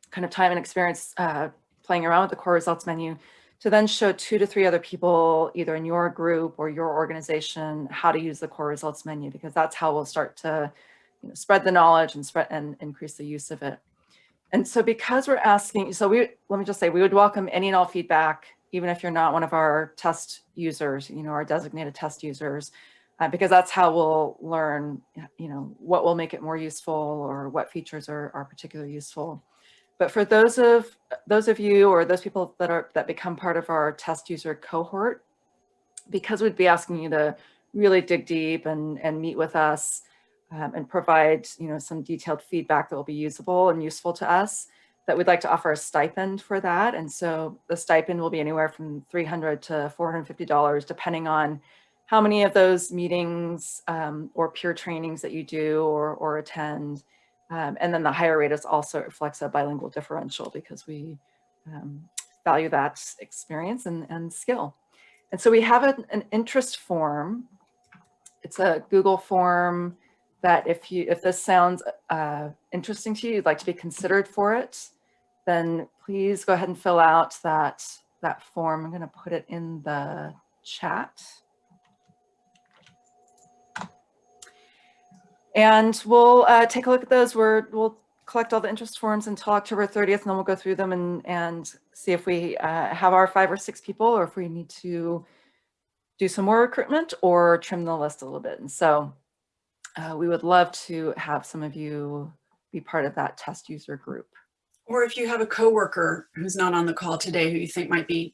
Speaker 1: kind of time and experience uh, playing around with the core results menu, to then show two to three other people, either in your group or your organization, how to use the core results menu, because that's how we'll start to you know, spread the knowledge and spread and increase the use of it. And so because we're asking, so we, let me just say, we would welcome any and all feedback, even if you're not one of our test users, you know, our designated test users, uh, because that's how we'll learn, you know, what will make it more useful or what features are, are particularly useful. But for those of those of you or those people that are that become part of our test user cohort, because we'd be asking you to really dig deep and, and meet with us um, and provide you know, some detailed feedback that will be usable and useful to us, that we'd like to offer a stipend for that. And so the stipend will be anywhere from 300 to $450, depending on how many of those meetings um, or peer trainings that you do or, or attend. Um, and then the higher rate is also reflects a bilingual differential because we um, value that experience and, and skill. And so we have an, an interest form. It's a Google form that if you if this sounds uh, interesting to you, you'd like to be considered for it, then please go ahead and fill out that that form. I'm going to put it in the chat. And we'll uh, take a look at those. We're, we'll collect all the interest forms until October 30th, and then we'll go through them and, and see if we uh, have our five or six people or if we need to do some more recruitment or trim the list a little bit. And so uh, we would love to have some of you be part of that test user group.
Speaker 2: Or if you have a coworker who's not on the call today who you think might be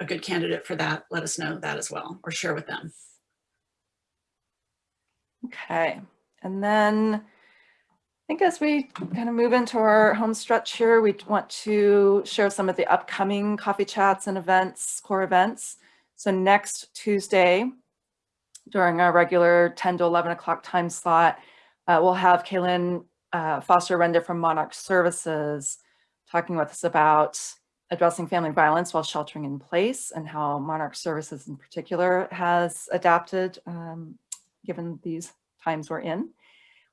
Speaker 2: a good candidate for that, let us know that as well or share with them.
Speaker 1: Okay, and then I think as we kind of move into our home stretch here, we want to share some of the upcoming coffee chats and events, core events. So next Tuesday, during our regular 10 to 11 o'clock time slot. Uh, we'll have Kaylin uh, Foster-Renda from Monarch Services talking with us about addressing family violence while sheltering in place and how Monarch Services in particular has adapted um, given these times we're in.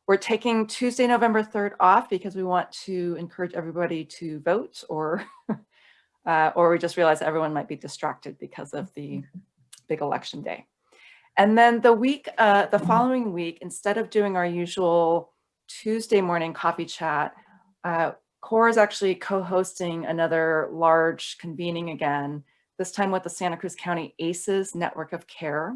Speaker 1: We're taking Tuesday, November 3rd off because we want to encourage everybody to vote or uh, or we just realize everyone might be distracted because of the big election day. And then the week, uh, the following week, instead of doing our usual Tuesday morning coffee chat, uh, CORE is actually co-hosting another large convening again, this time with the Santa Cruz County ACEs Network of Care.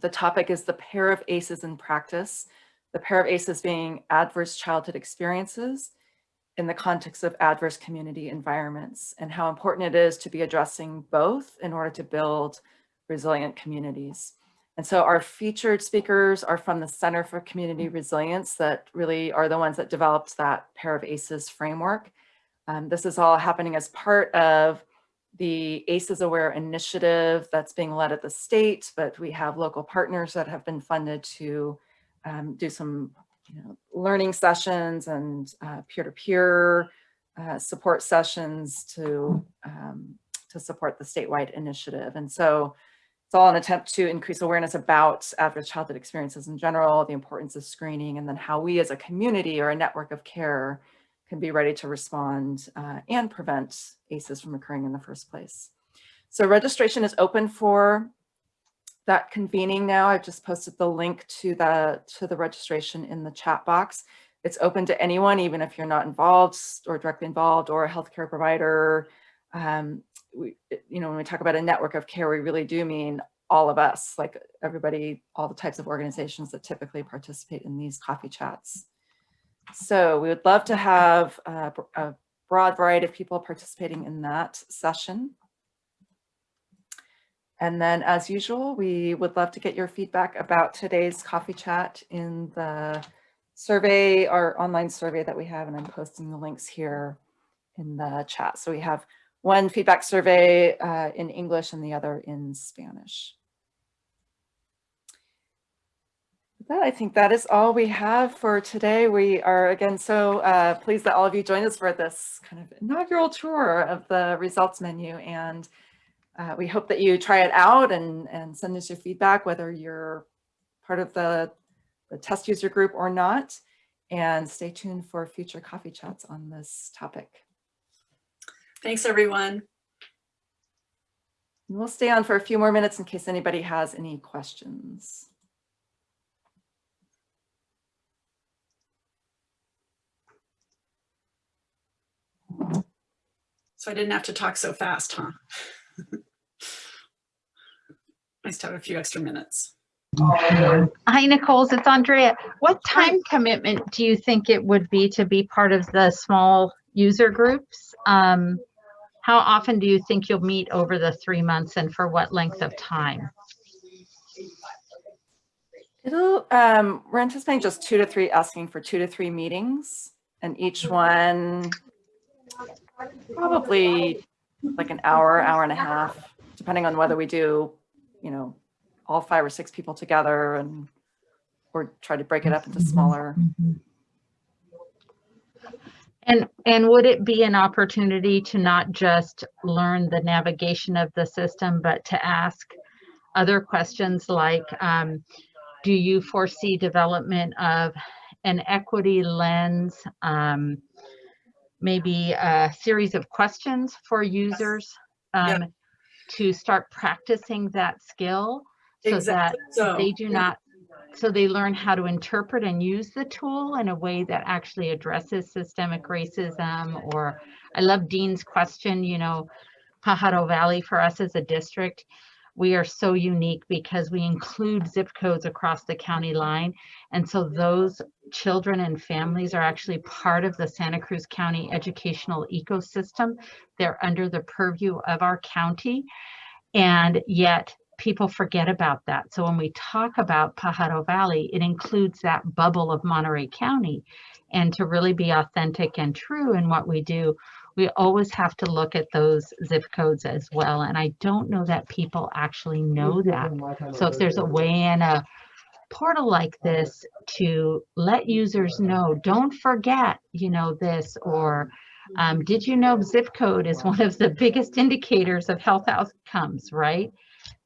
Speaker 1: The topic is the pair of ACEs in practice, the pair of ACEs being adverse childhood experiences in the context of adverse community environments and how important it is to be addressing both in order to build resilient communities. And so our featured speakers are from the Center for Community Resilience that really are the ones that developed that pair of ACEs framework. Um, this is all happening as part of the ACEs Aware initiative that's being led at the state, but we have local partners that have been funded to um, do some you know, learning sessions and uh, peer-to-peer uh, -peer, uh, support sessions to, um, to support the statewide initiative. And so it's all an attempt to increase awareness about adverse childhood experiences in general, the importance of screening, and then how we as a community or a network of care can be ready to respond uh, and prevent ACEs from occurring in the first place. So registration is open for that convening now. I've just posted the link to the, to the registration in the chat box. It's open to anyone, even if you're not involved or directly involved or a healthcare provider, um, we, you know, when we talk about a network of care, we really do mean all of us, like everybody, all the types of organizations that typically participate in these coffee chats. So we would love to have a, a broad variety of people participating in that session. And then as usual, we would love to get your feedback about today's coffee chat in the survey, our online survey that we have, and I'm posting the links here in the chat. So we have one feedback survey uh, in English and the other in Spanish. With that, I think that is all we have for today. We are again so uh, pleased that all of you joined us for this kind of inaugural tour of the results menu and uh, we hope that you try it out and, and send us your feedback, whether you're part of the the test user group or not. And stay tuned for future coffee chats on this topic.
Speaker 2: Thanks, everyone.
Speaker 1: We'll stay on for a few more minutes in case anybody has any questions.
Speaker 2: So I didn't have to talk so fast, huh? Nice to have a few extra minutes.
Speaker 3: Hi, Nicole's, it's Andrea. What time commitment do you think it would be to be part of the small user groups? Um, how often do you think you'll meet over the three months and for what length of time?
Speaker 1: It'll, um, we're anticipating just two to three, asking for two to three meetings and each one probably like an hour, hour and a half, depending on whether we do, you know, all five or six people together and or try to break it up into smaller.
Speaker 3: And, and would it be an opportunity to not just learn the navigation of the system, but to ask other questions like, um, do you foresee development of an equity lens? Um, maybe a series of questions for users um, to start practicing that skill so that
Speaker 2: So
Speaker 3: they do not, so they learn how to interpret and use the tool in a way that actually addresses systemic racism or, I love Dean's question, you know, Pajaro Valley for us as a district, we are so unique because we include zip codes across the county line. And so those children and families are actually part of the Santa Cruz County educational ecosystem. They're under the purview of our county. And yet people forget about that. So when we talk about Pajaro Valley, it includes that bubble of Monterey County. And to really be authentic and true in what we do, we always have to look at those zip codes as well. And I don't know that people actually know that. So if there's a way in a portal like this to let users know, don't forget, you know, this, or um, did you know zip code is one of the biggest indicators of health outcomes, right?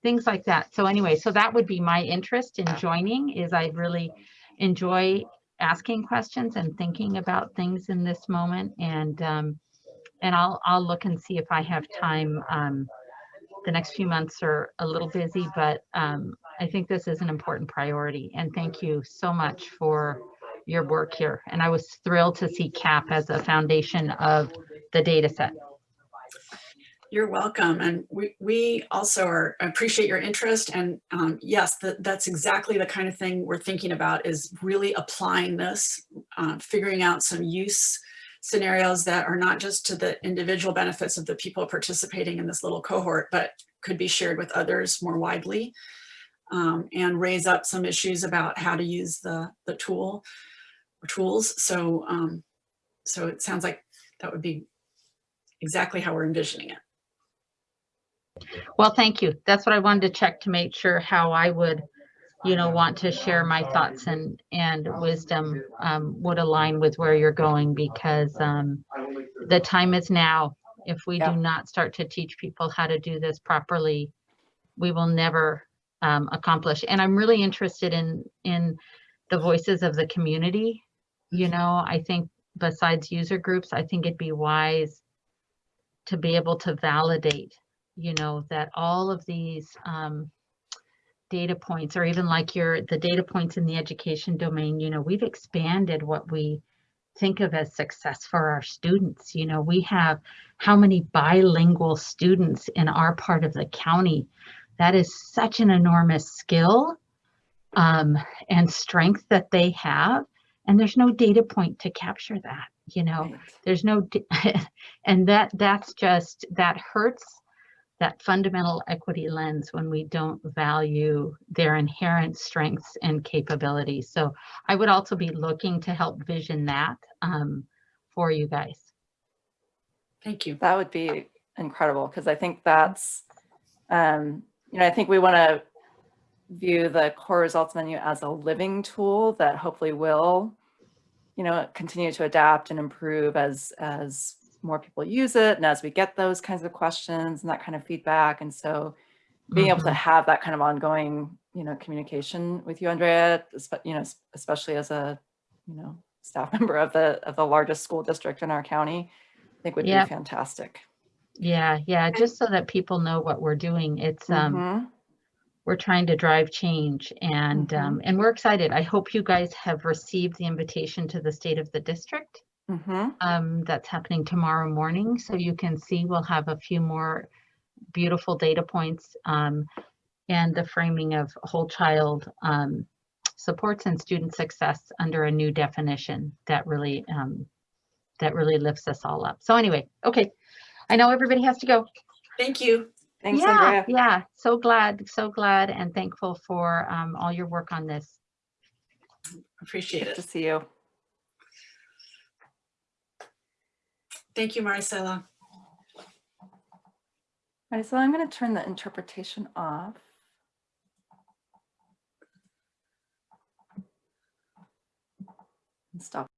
Speaker 3: Things like that. So anyway, so that would be my interest in joining is I really enjoy asking questions and thinking about things in this moment. And um, and I'll I'll look and see if I have time. Um, the next few months are a little busy, but um, I think this is an important priority. And thank you so much for your work here. And I was thrilled to see CAP as a foundation of the data set.
Speaker 2: You're welcome. And we, we also are appreciate your interest. And um, yes, that, that's exactly the kind of thing we're thinking about is really applying this, uh, figuring out some use scenarios that are not just to the individual benefits of the people participating in this little cohort, but could be shared with others more widely um, and raise up some issues about how to use the, the tool or tools. So, um, so it sounds like that would be exactly how we're envisioning it.
Speaker 3: Well, thank you. That's what I wanted to check to make sure how I would, you know, want to share my thoughts and, and wisdom um, would align with where you're going because um, the time is now. If we
Speaker 1: Yeah.
Speaker 3: do not start to teach people how to do this properly, we will never um, accomplish. And I'm really interested in, in the voices of the community. You know, I think besides user groups, I think it'd be wise to be able to validate, you know, that all of these um, data points, or even like your, the data points in the education domain, you know, we've expanded what we think of as success for our students. You know, we have how many bilingual students in our part of the county. That is such an enormous skill um, and strength that they have. And there's no data point to capture that, you know
Speaker 1: Right.
Speaker 3: there's no and that that's just that hurts that fundamental equity lens when we don't value their inherent strengths and capabilities. So i would also be looking to help vision that um, for you guys.
Speaker 2: Thank you.
Speaker 1: That would be incredible because I think that's, um, you know, I think we want to view the core results menu as a living tool that hopefully will, you know, continue to adapt and improve as as more people use it and as we get those kinds of questions and that kind of feedback. And so being able to have that kind of ongoing you know, communication with you, Andrea, you know, especially as a, you know, staff member of the, of the largest school district in our county, I think would be fantastic.
Speaker 3: Yeah, yeah, just so that people know what we're doing. It's, um,
Speaker 1: Mhm.
Speaker 3: we're trying to drive change and,
Speaker 1: Mhm.
Speaker 3: um, and we're excited. I hope you guys have received the invitation to the State of the District.
Speaker 1: Mhm.
Speaker 3: Um, that's happening tomorrow morning, so you can see we'll have a few more beautiful data points, um, and the framing of whole child, um, supports and student success under a new definition that really, um, that really lifts us all up. So anyway, okay, I know everybody has to go.
Speaker 2: Thank you.
Speaker 1: Thanks,
Speaker 3: Yeah,
Speaker 1: Andrea.
Speaker 3: yeah, so glad, so glad and thankful for, um, all your work on this.
Speaker 2: Appreciate
Speaker 1: Good to see you.
Speaker 2: Thank you, Maricela.
Speaker 1: So I'm going to turn the interpretation off. And stop